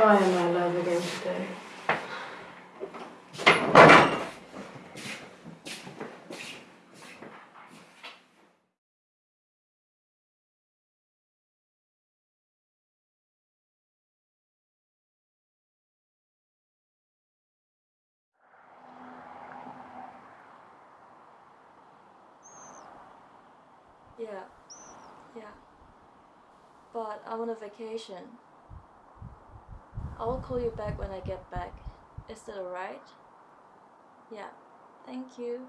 Why am I alive again today? Yeah, yeah. But I'm on a vacation. I will call you back when I get back. Is that alright? Yeah, thank you.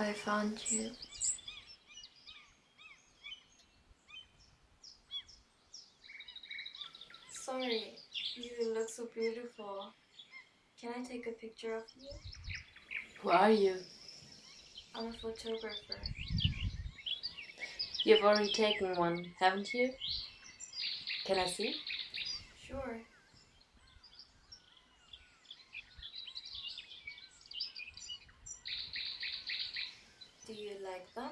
I found you. Sorry, you look so beautiful. Can I take a picture of you? Who are you? I'm a photographer. You've already taken one, haven't you? Can I see? Sure. Do you like them?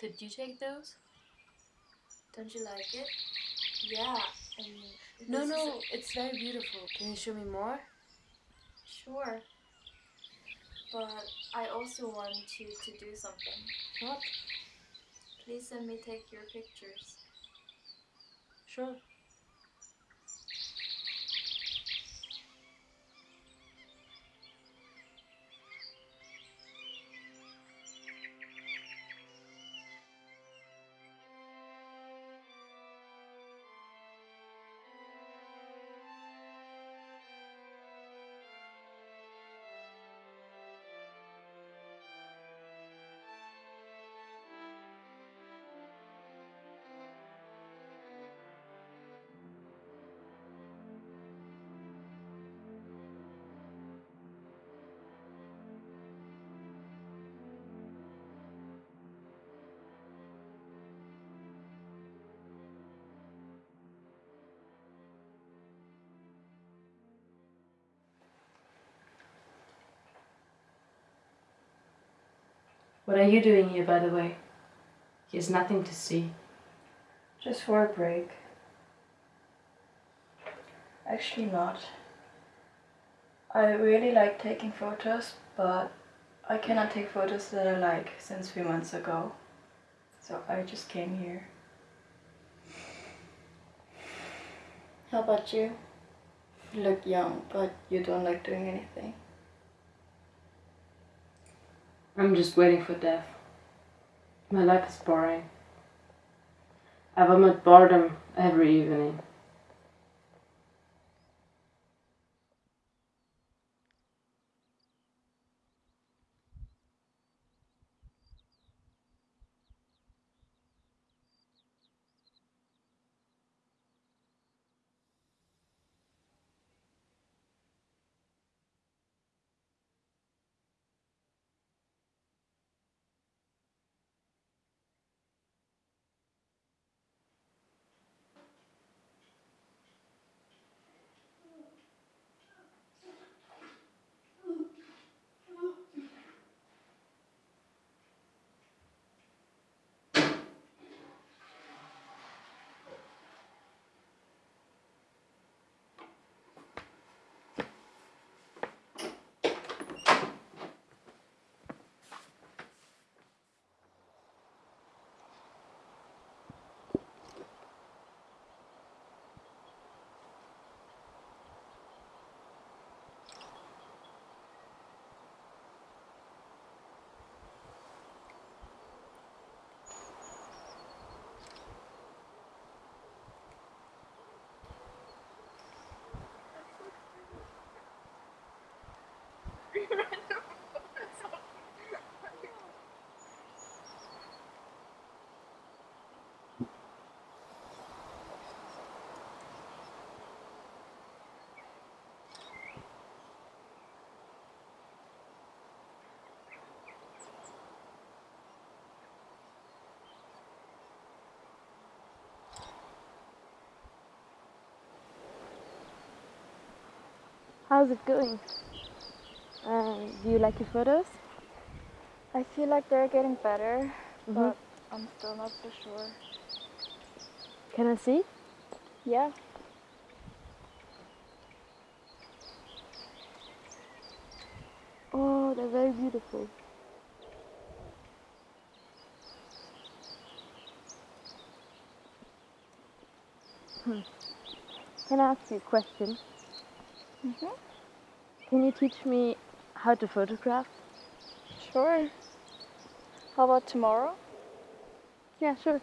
Did you take those? Don't you like it? Yeah, No, no, it's very beautiful. Can you show me more? Sure. But I also want you to do something. What? Please let me take your pictures. Sure. What are you doing here, by the way? Here's nothing to see. Just for a break. Actually, not. I really like taking photos, but I cannot take photos that I like since few months ago. So I just came here. How about you? You look young, but you don't like doing anything. I'm just waiting for death. My life is boring. I vomit boredom every evening. How's it going? Uh, do you like your photos? I feel like they're getting better, Mhm. but I'm still not so sure. Can I see? Yeah. Oh, they're very beautiful. Hmm. Can I ask you a question? Mhm. Can you teach me how to photograph? Sure. How about tomorrow? Yeah, sure.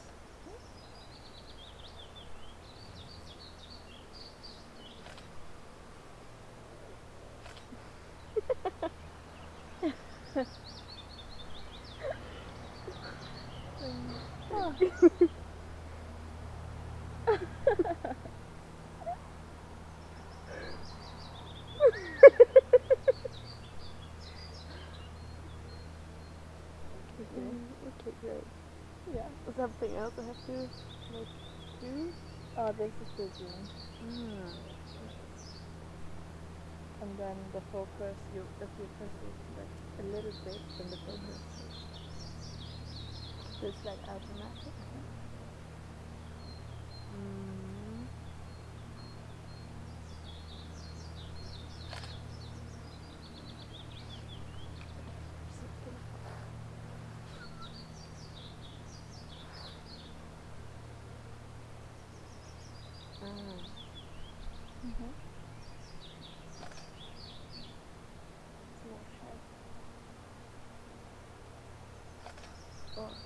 also have to make two Oh, this is the zoom. Mm. And then the focus, you if you like a little bit, in the focus. Mm -hmm. It's like automatic. Mm. Mhm. Oh.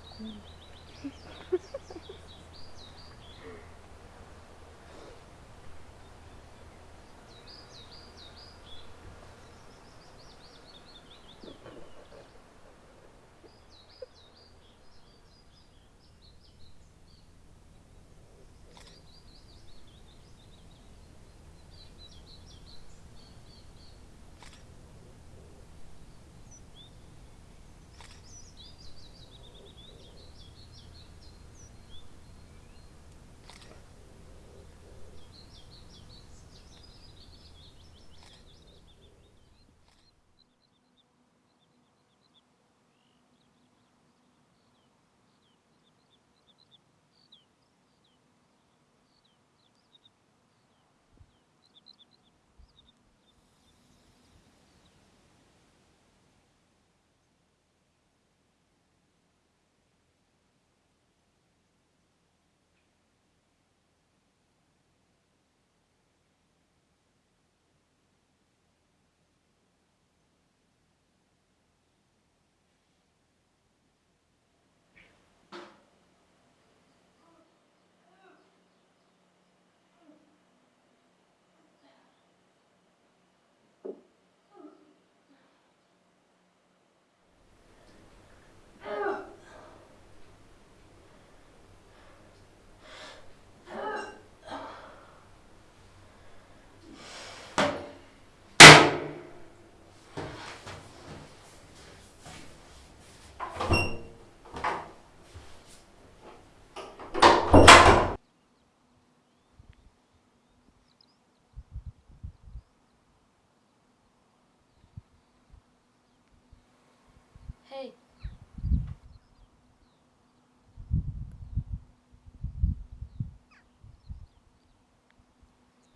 Hey.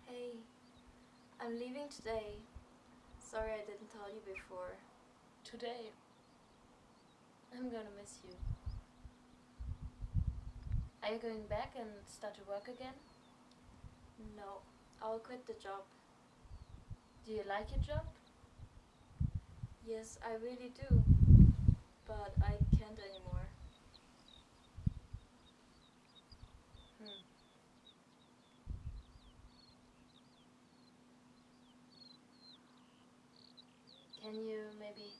Hey. I'm leaving today. Sorry I didn't tell you before. Today. I'm gonna miss you. Are you going back and start to work again? No, I'll quit the job. Do you like your job? Yes, I really do. But I can't anymore. Hmm. Can you maybe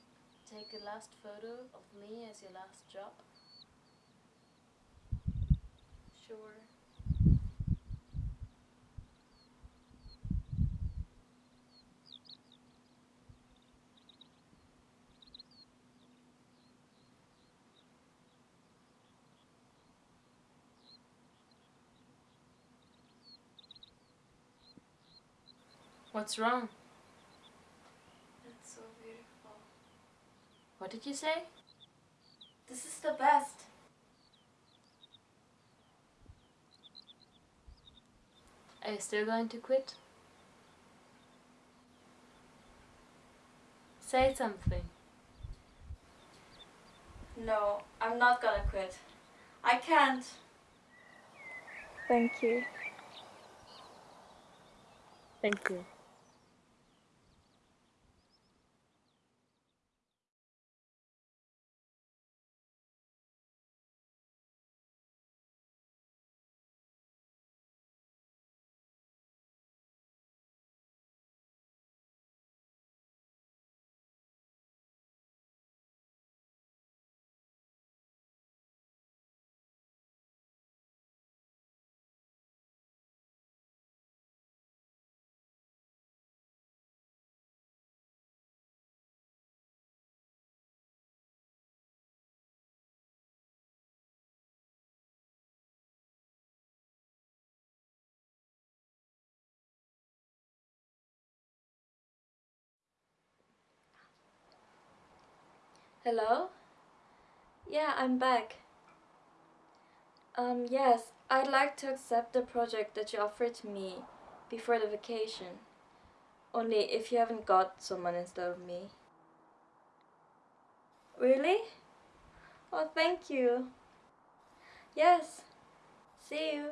take a last photo of me as your last job? Sure. What's wrong? It's so beautiful. What did you say? This is the best. Are you still going to quit? Say something. No, I'm not gonna quit. I can't. Thank you. Thank you. Hello? Yeah, I'm back. Um, yes, I'd like to accept the project that you offered to me before the vacation. Only if you haven't got someone instead of me. Really? Oh, thank you. Yes. See you.